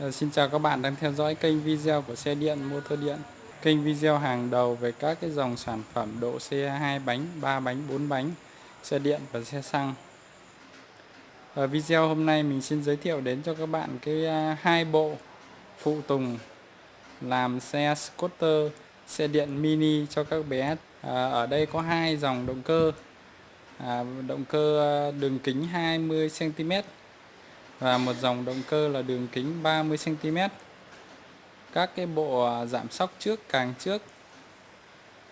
Ờ, xin chào các bạn đang theo dõi kênh video của xe điện motor điện. Kênh video hàng đầu về các cái dòng sản phẩm độ xe 2 bánh, 3 bánh, 4 bánh Xe điện và xe xăng. Ở video hôm nay mình xin giới thiệu đến cho các bạn cái à, hai bộ phụ tùng làm xe scooter, xe điện mini cho các bé. Ờ, ở đây có hai dòng động cơ. À, Động cơ à, đường kính 20cm và một dòng động cơ là đường kính 30 cm. Các cái bộ à, giảm sóc trước càng trước.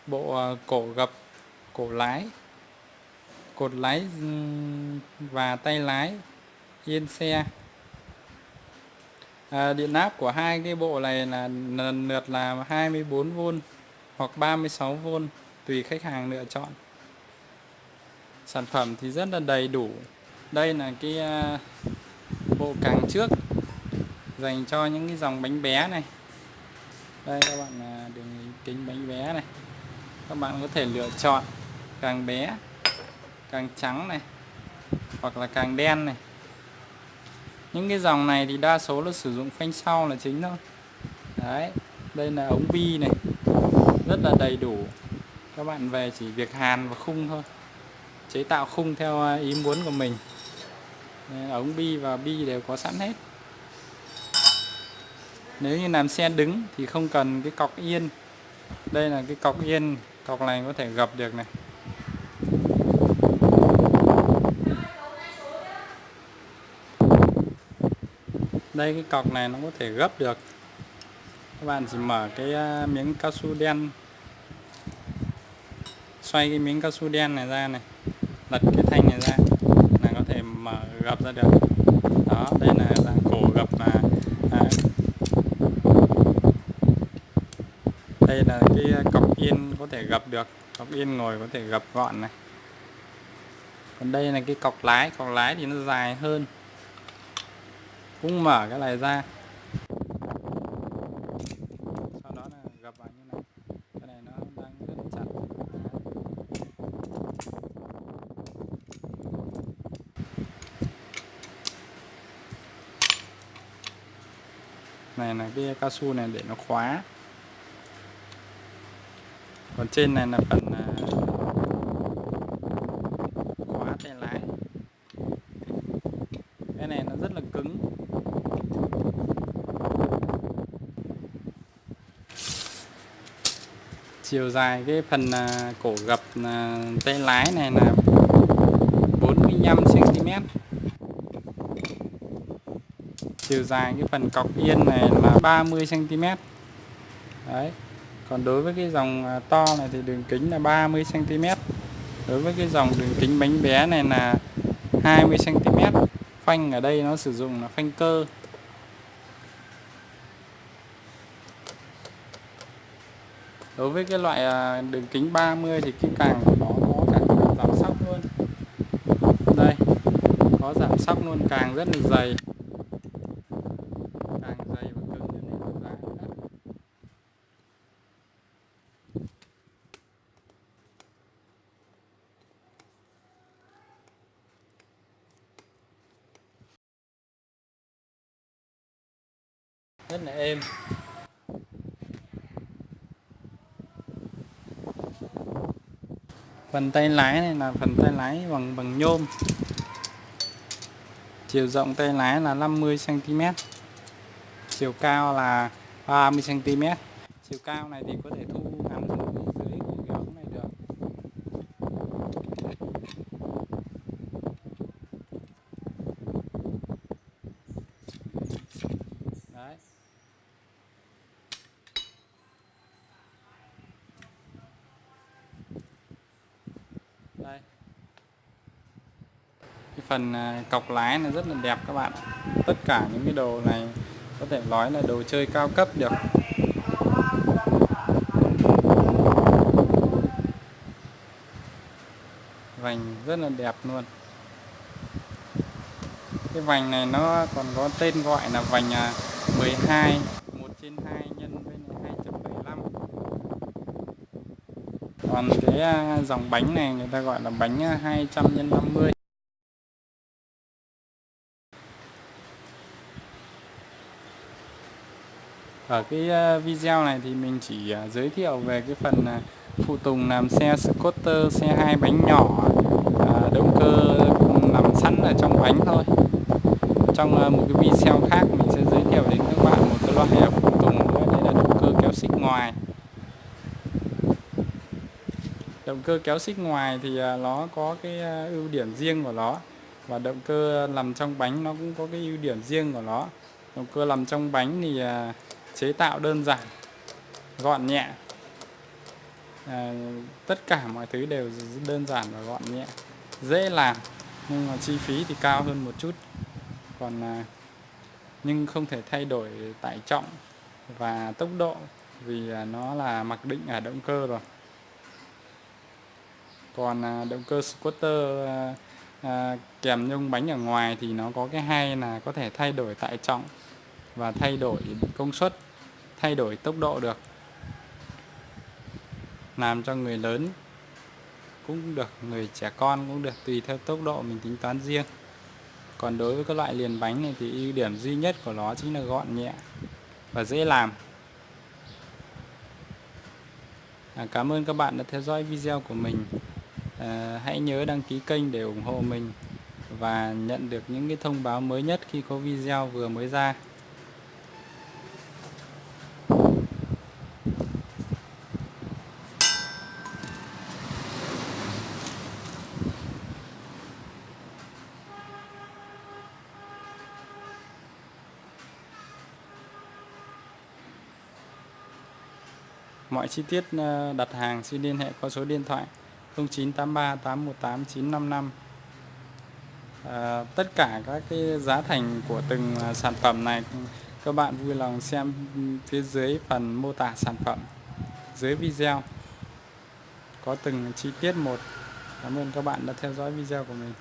Bộ à, cổ gập, cổ lái, cột lái và tay lái yên xe. À, điện áp của hai cái bộ này là lần lượt là 24V hoặc 36V tùy khách hàng lựa chọn. Sản phẩm thì rất là đầy đủ. Đây là cái à, bộ càng trước, dành cho những cái dòng bánh bé này. Đây, các bạn à, đường kính bánh bé này. Các bạn có thể lựa chọn càng bé, càng trắng này, hoặc là càng đen này. Những cái dòng này thì đa số là sử dụng phanh sau là chính thôi. Đấy, đây là ống bi này, rất là đầy đủ. Các bạn về chỉ việc hàn và khung thôi, chế tạo khung theo à, ý muốn của mình ống bi và bi đều có sẵn hết. Nếu như làm xe đứng thì không cần cái cọc yên. Đây là cái cọc yên, cọc này có thể gập được này. Đây, cái cọc này nó có thể gấp được. Các bạn chỉ mở cái à, miếng cao su đen. Xoay cái miếng cao su đen này ra này. Lật cái thanh này ra gập ra được. Đó đây là dạng cổ gập mà à, đây là cái à, cọc yên có thể gập được cọc yên ngồi có thể gập gọn này. Còn đây là cái cọc lái cọc lái thì nó dài hơn. Cũng mở cái này ra sau đó là gập vào như này cái này nó đang rất chặt này là cái cao su này để nó khóa. Còn trên này là phần à, khóa tay lái. Cái này nó rất là cứng. Chiều dài cái phần à, cổ gập à, tay lái này là 45 cm chiều dài cái phần cọc yên này là 30 cm đấy, còn đối với cái dòng à, to này thì đường kính là 30 cm đối với cái dòng đường kính bánh bé này là 20 cm phanh ở đây nó sử dụng là phanh cơ. Đối với cái loại à, đường kính 30 thì cái càng của nó có cả giảm sóc luôn. Đây, có giảm sóc luôn, càng rất là dày. Rất là êm phần tay lái này là phần tay lái bằng bằng nhôm. Chiều rộng tay lái là 50 cm chiều cao là 30 cm chiều cao này thì có thể thu ngắn dưới cái ống này được đấy đây cái phần à, cọc lái này rất là đẹp các bạn tất cả những cái đồ này có thể nói là đồ chơi cao cấp được. Vành rất là đẹp luôn. Cái vành này nó còn có tên gọi là vành à, 12 1 trên 2 nhân với 2.75 còn cái à, dòng bánh này người ta gọi là bánh 200 x 50 ở cái ờ, video này thì mình chỉ ờ, giới thiệu về cái phần ờ, phụ tùng làm xe scooter xe hai bánh nhỏ động cơ nằm sẵn ở trong bánh thôi. Trong một cái video khác mình sẽ giới thiệu đến các bạn một cái loại phụ tùng nữa, đây là động cơ kéo xích ngoài. Động cơ kéo xích ngoài thì nó có cái ưu điểm riêng của nó và động cơ nằm trong bánh nó cũng có cái ưu điểm riêng của nó. Động cơ nằm trong bánh thì chế tạo đơn giản gọn nhẹ. À, tất cả mọi thứ đều đơn giản và gọn nhẹ dễ làm nhưng mà chi phí thì cao hơn một chút. Còn à, nhưng không thể thay đổi tải trọng và tốc độ vì à, nó là mặc định ở động cơ rồi. Còn à, động cơ scooter à, à, kèm nhông bánh ở ngoài thì nó có cái hay là có thể thay đổi tải trọng và thay đổi công suất thay đổi tốc độ được. Làm cho người lớn cũng được người trẻ con cũng được tùy theo tốc độ mình tính toán riêng. Còn đối với các loại liền bánh này thì ưu điểm duy nhất của nó chính là gọn nhẹ và dễ làm. À, cảm ơn các bạn đã theo dõi video của mình. À, hãy nhớ đăng ký kênh để ủng hộ mình và nhận được những cái thông báo mới nhất khi có video vừa mới ra. Mọi chi tiết ờ, đặt hàng xin liên hệ qua số điện thoại 0983 818 955. À, tất cả các cái giá thành của từng ờ, sản phẩm này các bạn vui lòng xem phía dưới phần mô tả sản phẩm dưới video có từng chi tiết một. Cảm ơn các bạn đã theo dõi video của mình.